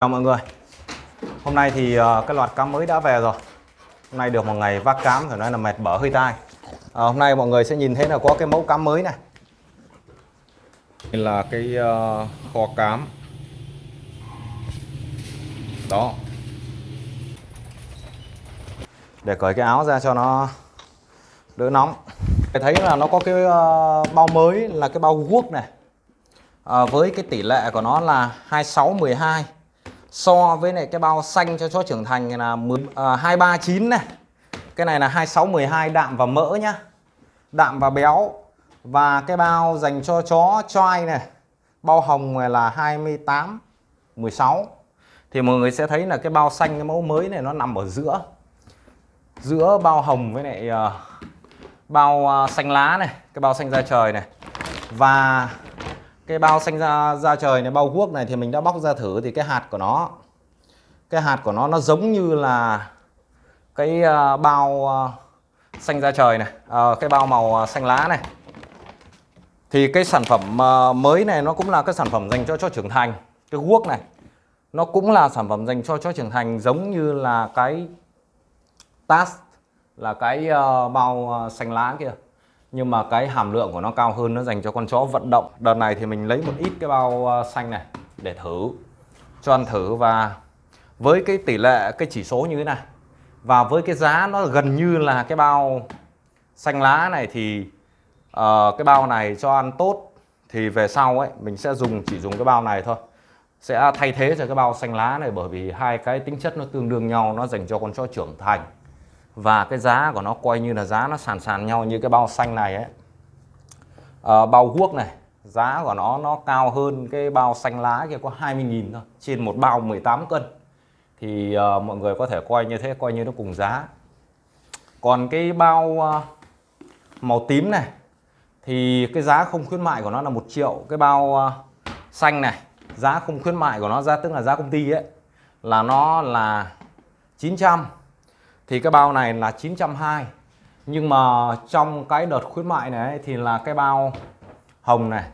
Chào mọi người. Hôm nay thì uh, cái loạt cám mới đã về rồi. Hôm nay được một ngày vác cám phải nói là mệt bở hơi tai. À, Hôm nay mọi người sẽ nhìn thấy là có cái mẫu cám mới này. Đây là cái uh, kho cám. Đó. Để cởi cái áo ra cho nó đỡ nóng. Thấy là nó có cái uh, bao mới là cái bao guốc này. À, Với cái tỷ lệ của nó là 2612 so với này cái bao xanh cho chó trưởng thành là 10, à, 239 này. Cái này là 26 12 đạm và mỡ nhá. Đạm và béo. Và cái bao dành cho chó choai này bao hồng này là 28 16 thì mọi người sẽ thấy là cái bao xanh cái mẫu mới này nó nằm ở giữa. Giữa bao hồng với lại uh, bao uh, xanh lá này cái bao xanh da trời này. Và cái bao xanh ra ra trời này, bao guốc này thì mình đã bóc ra thử thì cái hạt của nó, cái hạt của nó nó giống như là cái ờ, bao ờ, xanh ra trời này ờ, cái bao màu xanh lá này. Thì cái sản phẩm mới này nó cũng là cái sản phẩm dành cho chó trưởng thành. Cái guốc này, nó cũng là sản phẩm dành cho chó trưởng thành, giống như là cái tas là cái bao xanh lá kia nhưng mà cái hàm lượng của nó cao hơn nó dành cho con chó vận động. Đợt này thì mình lấy một ít cái bao ờ, xanh này để thử cho ăn thử. Và với cái tỷ lệ cái chỉ số như thế này và với cái giá nó gần như là cái bao xanh lá này thì uh, cái bao này cho ăn tốt thì về sau ấy mình sẽ dùng chỉ dùng cái bao này thôi. Sẽ thay thế cho cái bao xanh lá này bởi vì hai cái tính chất nó tương đương nhau nó dành cho con chó trưởng thành và cái giá của nó coi như là giá nó sàn sàn nhau như cái bao xanh này ấy. À, bao guốc này giá của nó nó cao hơn cái bao xanh lá kia có 20.000 thôi trên một bao 18 cân. Thì uh, mọi người có thể coi như thế coi như nó cùng giá. Còn cái bao uh, màu tím này thì cái giá không khuyến mại của nó là một triệu. Cái bao uh, xanh này giá không khuyến mại của nó ra tức là giá công ty ấy là nó là 900 thì cái bao này là 920 nhưng mà trong cái đợt khuyến mại này thì là cái bao hồng này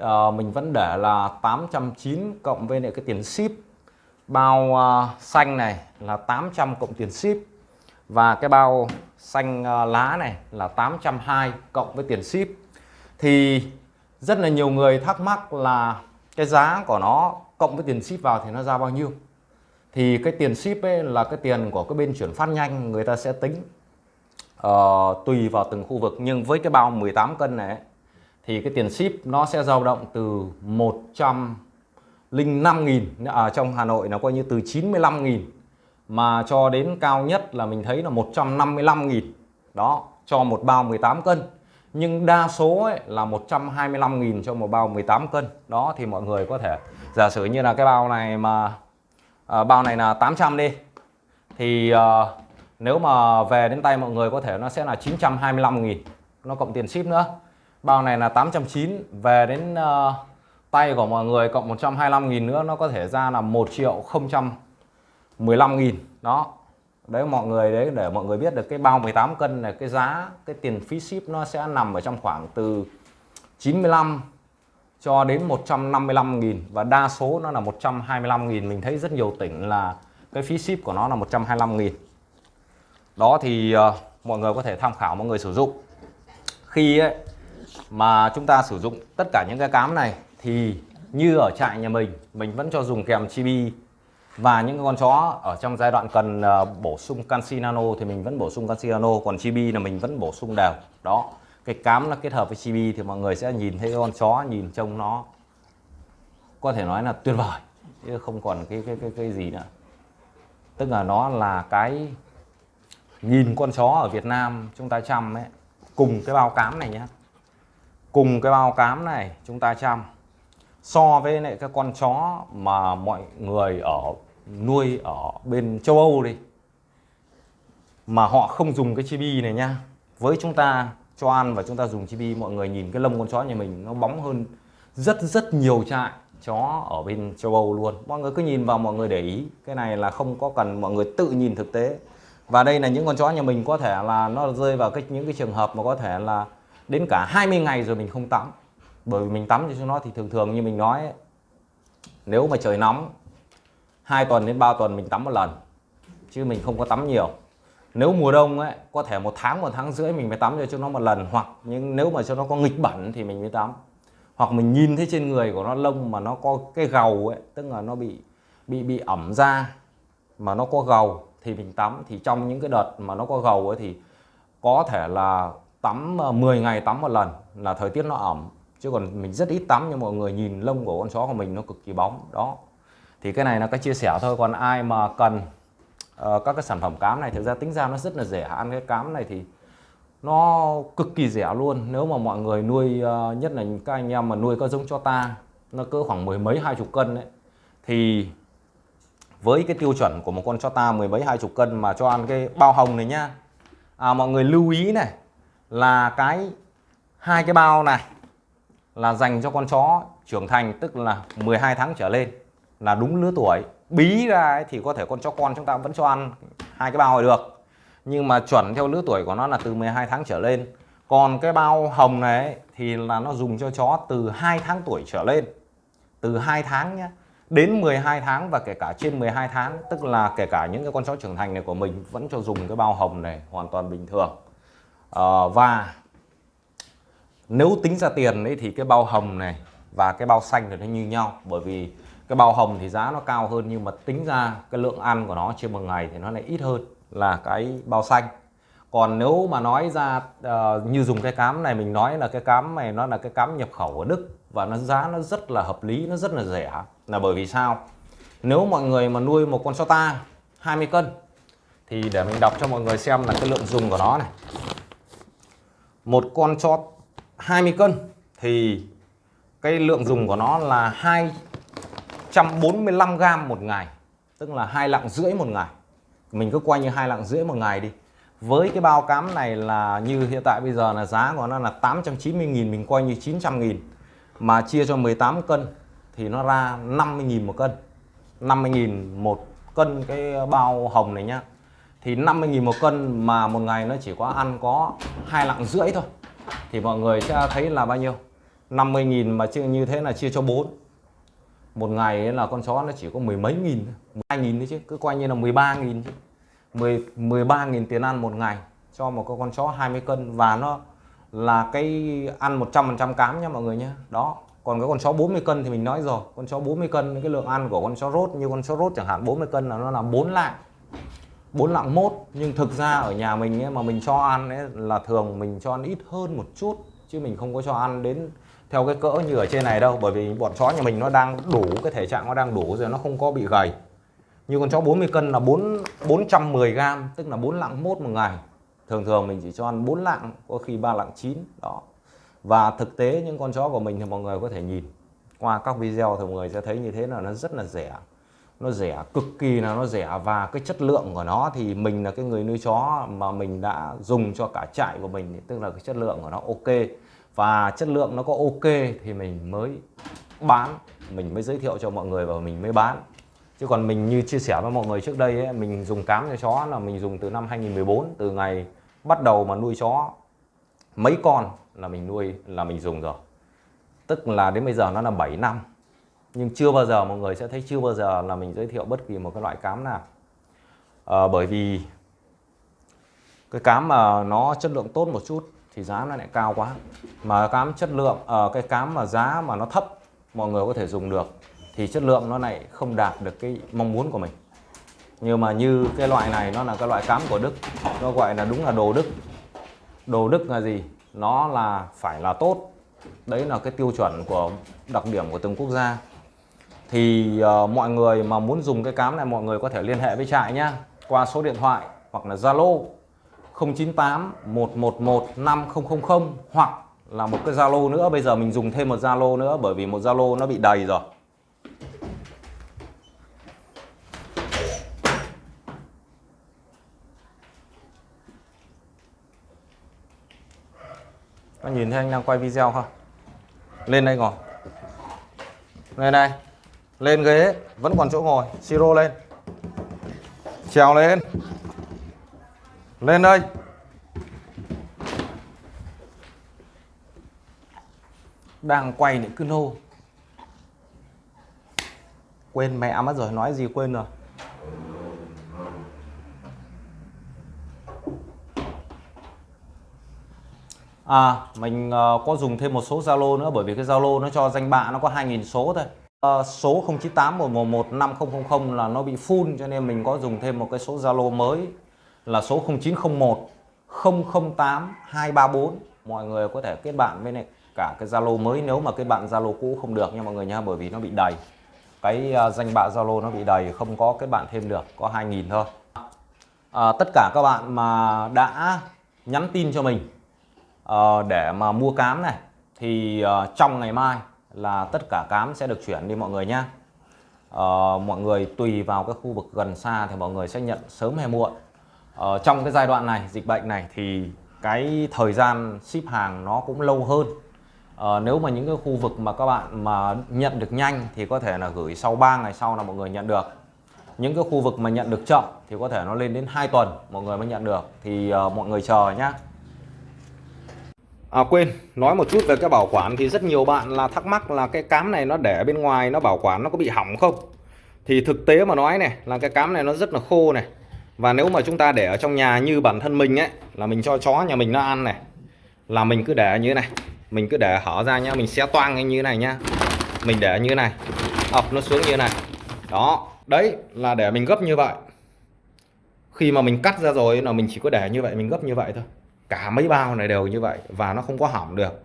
à, mình vẫn để là 890 cộng với lại cái tiền ship. Bao uh, xanh này là 800 cộng tiền ship. Và cái bao xanh uh, lá này là 820 cộng với tiền ship. Thì rất là nhiều người thắc mắc là cái giá của nó cộng với tiền ship vào thì nó ra bao nhiêu? Thì cái tiền ship ấy là cái tiền của cái bên chuyển phát nhanh người ta sẽ tính uh, tùy vào từng khu vực. Nhưng với cái bao 18 cân này thì cái tiền ship nó sẽ dao động từ 105.000 ở à, trong Hà Nội nó coi như từ 95.000 mà cho đến cao nhất là mình thấy là 155.000 đó cho một bao 18 cân. Nhưng đa số ấy là 125.000 cho một bao 18 cân. Đó thì mọi người có thể giả sử như là cái bao này mà à, bao này là 800 đi. Thì à, nếu mà về đến tay mọi người có thể nó sẽ là 925.000 nó cộng tiền ship nữa. Bao này là 809 về đến uh, tay của mọi người cộng 125.000 nữa nó có thể ra là 1 triệu 015.000 đó. Đấy mọi người đấy để mọi người biết được cái bao 18 cân này cái giá cái tiền phí ship nó sẽ nằm ở trong khoảng từ 95 cho đến 155.000 và đa số nó là 125.000 mình thấy rất nhiều tỉnh là cái phí ship của nó là 125.000 đó thì uh, mọi người có thể tham khảo mọi người sử dụng. Khi ấy, mà chúng ta sử dụng tất cả những cái cám này thì như ở trại nhà mình mình vẫn cho dùng kèm chibi. Và những con chó ở trong giai đoạn cần uh, bổ sung canxi nano thì mình vẫn bổ sung canxi nano còn chibi là mình vẫn bổ sung đều. Đó cái cám nó kết hợp với chibi thì mọi người sẽ nhìn thấy con chó, nhìn trông nó có thể nói là tuyệt vời, chứ không còn cái cái cái cái gì nữa. Tức là nó là cái nhìn con chó ở Việt Nam chúng ta chăm ấy, cùng cái bao cám này nhé cùng cái bao cám này chúng ta chăm. So với lại cái con chó mà mọi người ở, nuôi ở bên châu Âu đi, mà họ không dùng cái chibi này nhá. Với chúng ta cho ăn và chúng ta dùng chibi. Mọi người nhìn cái lông con chó nhà mình nó bóng hơn rất rất nhiều trại chó ở bên châu Âu luôn. Mọi người cứ nhìn vào mọi người để ý. Cái này là không có cần mọi người tự nhìn thực tế. Và đây là những con chó nhà mình có thể là nó rơi vào cái những cái trường hợp mà có thể là đến cả 20 ngày rồi mình không tắm. Bởi vì mình tắm cho nó thì thường thường như mình nói ấy, nếu mà trời nóng 2 tuần đến 3 tuần mình tắm một lần chứ mình không có tắm nhiều nếu mùa đông ấy, có thể một tháng một tháng rưỡi mình mới tắm cho nó một lần, hoặc nhưng nếu mà cho nó có nghịch bẩn thì mình mới tắm. Hoặc mình nhìn thấy trên người của nó lông mà nó có cái gầu ấy, tức là nó bị bị bị ẩm da mà nó có gầu thì mình tắm. Thì trong những cái đợt mà nó có gầu ấy thì có thể là tắm ờ, 10 ngày tắm một lần là thời tiết nó ẩm. Chứ còn mình rất ít tắm nhưng mọi người nhìn lông của con chó của mình nó cực kỳ bóng. Đó. Thì cái này là cái chia sẻ thôi. Còn ai mà cần uh, các cái sản phẩm cám này thực ra tính ra nó rất là rẻ ăn. Cái cám này thì nó cực kỳ rẻ luôn. Nếu mà mọi người nuôi uh, nhất là các anh em mà nuôi có giống cho ta nó cỡ khoảng mười mấy hai chục cân đấy thì với cái tiêu chuẩn của một con chó ta mười mấy hai chục cân mà cho ăn cái bao hồng này nhá à, mọi người lưu ý này là cái hai cái bao này là dành cho con chó trưởng thành tức là 12 tháng trở lên là đúng lứa tuổi. Bí ra ấy, thì có thể con chó con chúng ta vẫn cho ăn hai cái bao này được. Nhưng mà chuẩn theo lứa tuổi của nó là từ 12 tháng trở lên. Còn cái bao hồng này ấy, thì là nó dùng cho chó từ 2 tháng tuổi trở lên. Từ 2 tháng nhé đến 12 tháng và kể cả trên 12 tháng tức là kể cả những cái con chó trưởng thành này của mình vẫn cho dùng cái bao hồng này hoàn toàn bình thường. À, và nếu tính ra tiền ấy thì cái bao hồng này và cái bao xanh thì nó như nhau bởi vì cái bao hồng thì giá nó cao hơn nhưng mà tính ra cái lượng ăn của nó trên một ngày thì nó lại ít hơn là cái bao xanh. Còn nếu mà nói ra uh, như dùng cái cám này mình nói là cái cám này nó là cái cám nhập khẩu ở Đức và nó giá nó rất là hợp lý nó rất là rẻ là bởi vì sao? Nếu mọi người mà nuôi một con so ta 20 cân thì để mình đọc cho mọi người xem là cái lượng dùng của nó này. Một con chó 20 cân thì cái lượng dùng của nó là 145 gram một ngày, tức là hai lạng rưỡi một ngày. Mình cứ quay như hai lạng rưỡi một ngày đi. Với cái bao cám này là như hiện tại bây giờ là giá của nó là 890 nghìn, mình quay như 900 nghìn. Mà chia cho 18 cân thì nó ra 50 nghìn một cân. 50 nghìn một cân cái bao hồng này nhá. Thì 50 nghìn một cân mà một ngày nó chỉ có ăn có hai lạng rưỡi thôi. Thì mọi người sẽ thấy là bao nhiêu? 50 nghìn mà như thế là chia cho 4 một ngày là con chó nó chỉ có mười mấy nghìn hai nghìn đấy chứ cứ coi như là 13 nghìn chứ. 10, 13 nghìn tiền ăn một ngày cho một con chó 20 cân và nó là cái ăn 100% cám nha mọi người nhé đó còn cái con chó 40 cân thì mình nói rồi con chó 40 cân cái lượng ăn của con chó rốt như con chó rốt chẳng hạn 40 cân là nó là 4 lạng 4 lạng mốt. Nhưng thực ra ở nhà mình ấy, mà mình cho ăn ấy, là thường mình cho ăn ít hơn một chút chứ mình không có cho ăn đến theo cái cỡ như ở trên này đâu, bởi vì bọn chó nhà mình nó đang đủ, cái thể trạng nó đang đủ rồi, nó không có bị gầy. Như con chó 40 cân là 4 410 gram, tức là 4 lạng mốt một ngày. Thường thường mình chỉ cho ăn 4 lạng, có khi 3 lạng chín, đó. Và thực tế những con chó của mình thì mọi người có thể nhìn. Qua các video thì mọi người sẽ thấy như thế là nó rất là rẻ. Nó rẻ cực kỳ là nó rẻ và cái chất lượng của nó thì mình là cái người nuôi chó mà mình đã dùng cho cả trại của mình, tức là cái chất lượng của nó ok và chất lượng nó có ok thì mình mới bán mình mới giới thiệu cho mọi người và mình mới bán. Chứ còn mình như chia sẻ với mọi người trước đây ấy, mình dùng cám cho chó là mình dùng từ năm 2014 từ ngày bắt đầu mà nuôi chó mấy con là mình nuôi là mình dùng rồi. Tức là đến bây giờ nó là 7 năm. Nhưng chưa bao giờ mọi người sẽ thấy chưa bao giờ là mình giới thiệu bất kỳ một cái loại cám nào. À, bởi vì cái cám mà nó chất lượng tốt một chút thì giá nó lại cao quá. Mà cám chất lượng ở uh, cái cám mà giá mà nó thấp mọi người có thể dùng được thì chất lượng nó lại không đạt được cái mong muốn của mình. Nhưng mà như cái loại này nó là cái loại cám của Đức nó gọi là đúng là đồ Đức. Đồ Đức là gì? Nó là phải là tốt. Đấy là cái tiêu chuẩn của đặc điểm của từng quốc gia. Thì uh, mọi người mà muốn dùng cái cám này mọi người có thể liên hệ với trại nhá. Qua số điện thoại hoặc là Zalo. 098 111 5000 hoặc là một cái Zalo nữa bây giờ mình dùng thêm một Zalo nữa bởi vì một Zalo nó bị đầy rồi Các nhìn thấy anh đang quay video không? Lên đây ngồi. Lên đây. Lên ghế, vẫn còn chỗ ngồi, siro lên. Trèo lên. Lên đây. Đang quay những cứ nô. quên mẹ mất rồi nói gì quên rồi À mình uh, có dùng thêm một số Zalo nữa bởi vì cái Zalo nó cho danh bạ nó có 2.000 số thôi uh, Số 098 111 5000 là nó bị full cho nên mình có dùng thêm một cái số Zalo mới là số 0901 008 234 Mọi người có thể kết bạn với này cả cái Zalo mới nếu mà cái bạn Zalo cũ không được nha mọi người nha bởi vì nó bị đầy. Cái uh, danh bạ Zalo nó bị đầy không có kết bạn thêm được có 2.000 thôi. À, tất cả các bạn mà đã nhắn tin cho mình uh, để mà mua cám này thì uh, trong ngày mai là tất cả cám sẽ được chuyển đi mọi người nhé uh, ờ, mọi người tùy vào cái khu vực gần xa thì mọi người sẽ nhận sớm hay muộn ờ, trong cái giai đoạn này dịch bệnh này thì cái thời gian ship hàng nó cũng lâu hơn ờ, nếu mà những cái khu vực mà các bạn mà nhận được nhanh thì có thể là gửi sau 3 ngày sau là mọi người nhận được những cái khu vực mà nhận được chậm thì có thể nó lên đến 2 tuần mọi người mới nhận được thì uh, mọi người chờ nhé À quên, nói một chút về cái bảo quản thì rất nhiều bạn là thắc mắc là cái cám này nó để bên ngoài nó bảo quản nó có bị hỏng không? Thì thực tế mà nói này là cái cám này nó rất là khô này. Và nếu mà chúng ta để ở trong nhà như bản thân mình ấy là mình cho chó nhà mình nó ăn này là mình cứ để như thế này. Mình cứ để hở ra nhá, mình xé toang như thế này nhá. Mình để như thế này. ập nó xuống như thế này. Đó, đấy là để mình gấp như vậy. Khi mà mình cắt ra rồi là mình chỉ có để như vậy, mình gấp như vậy thôi cả mấy bao này đều như vậy và nó không có hỏng được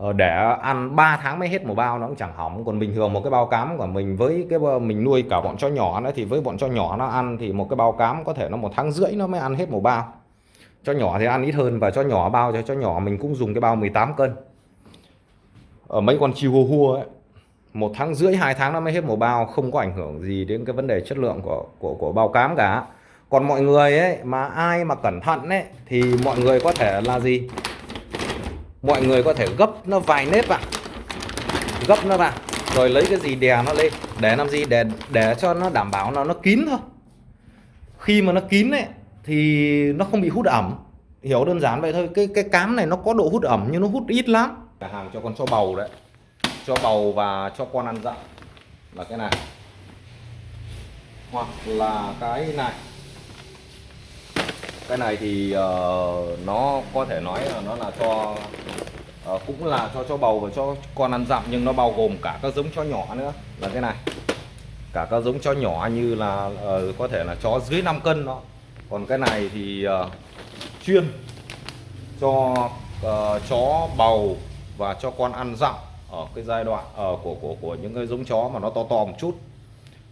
Ờ, để ăn 3 tháng mới hết một bao nó cũng chẳng hỏng. Còn bình thường một cái bao cám của mình với cái mình nuôi cả bọn chó nhỏ nữa, thì với bọn chó nhỏ nó ăn thì một cái bao cám có thể nó một tháng rưỡi nó mới ăn hết một bao. Cho nhỏ thì ăn ít hơn và cho nhỏ bao cho cho nhỏ mình cũng dùng cái bao 18 cân. Ở mấy con chihu hua ấy, một tháng rưỡi, hai tháng nó mới hết một bao, không có ảnh hưởng gì đến cái vấn đề chất lượng của của của bao cám cả. Còn mọi người ấy, mà ai mà cẩn thận ấy, thì mọi người có thể là gì? Mọi người có thể gấp nó vài nếp vào gấp nó vào rồi lấy cái gì đè nó lên. Để làm gì? Để để cho nó đảm bảo nó nó kín thôi. Khi mà nó kín ấy, thì nó không bị hút ẩm. Hiểu đơn giản vậy thôi. Cái cái cám này nó có độ hút ẩm, nhưng nó hút ít lắm. Cả hàng cho con cho bầu đấy. Cho bầu và cho con ăn dặm. Là cái này. Hoặc là cái này cái này thì uh, nó có thể nói là nó là cho uh, cũng là cho cho bầu và cho con ăn dặm nhưng nó bao gồm cả các giống chó nhỏ nữa. Là cái này cả các giống chó nhỏ như là uh, có thể là chó dưới 5 cân đó. Còn cái này thì uh, chuyên cho uh, chó bầu và cho con ăn dặm ở cái giai đoạn uh, của của của những cái giống chó mà nó to to một chút.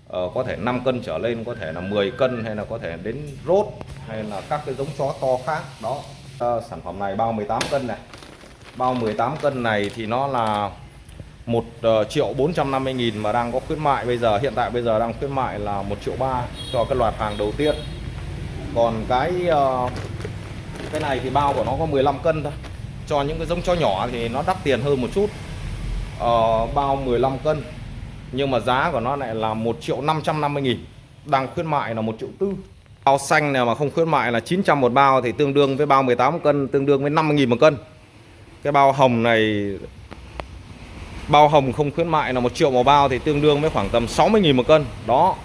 Uh, có thể 5 cân trở lên có thể là 10 cân hay là có thể đến rốt hay là các cái giống chó to khác đó. Uh, sản phẩm này bao 18 cân này. Bao 18 cân này thì nó là 1 ờ, triệu 450 nghìn mà đang có khuyến mại. Bây giờ hiện tại bây giờ đang khuyến mại là 1 triệu 3 cho cái loạt hàng đầu tiên. Còn cái ờ, cái này thì bao của nó có 15 cân thôi. Cho những cái giống chó nhỏ thì nó đắt tiền hơn một chút. Ờ, bao 15 cân. Nhưng mà giá của nó lại là 1 triệu 550 nghìn. Đang khuyến mại là 1 triệu tư bao xanh này mà không khuyến mại là 900 một bao thì tương đương với bao 18 cân tương đương với 50 nghìn một cân. Cái bao hồng này bao hồng không khuyến mại là một triệu một bao thì tương đương với khoảng tầm 60 nghìn một cân. Đó.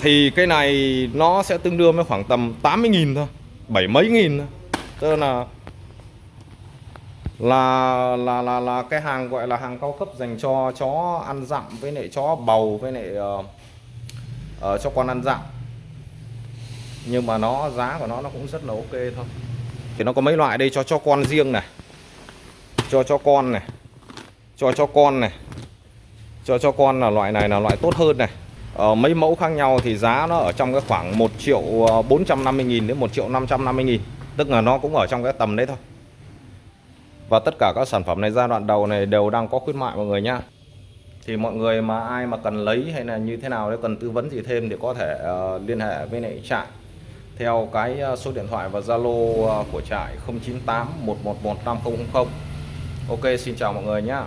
Thì cái này nó sẽ tương đương với khoảng tầm 80 nghìn thôi bảy mấy nghìn thôi. Tức là là là là là cái hàng gọi là hàng cao cấp dành cho chó ăn dặm với lại chó bầu với lại uh, uh, cho con ăn dặm nhưng mà nó giá của nó nó cũng rất là ok thôi. Thì nó có mấy loại đây? Cho cho con riêng này. Cho cho con này. Cho cho con này. Cho cho con là loại này là loại tốt hơn này. Ở mấy mẫu khác nhau thì giá nó ở trong cái khoảng 1 triệu ờ, 450 nghìn đến 1 triệu 550 nghìn. Tức là nó cũng ở trong cái tầm đấy thôi. Và tất cả các sản phẩm này giai đoạn đầu này đều đang có khuyến mại mọi người nhá. Thì mọi người mà ai mà cần lấy hay là như thế nào nếu cần tư vấn gì thêm thì có thể uh, liên hệ với lại trại theo cái ờ, số điện thoại và Zalo ờ, của trại 098 111 5000 Ok, xin chào mọi người nhé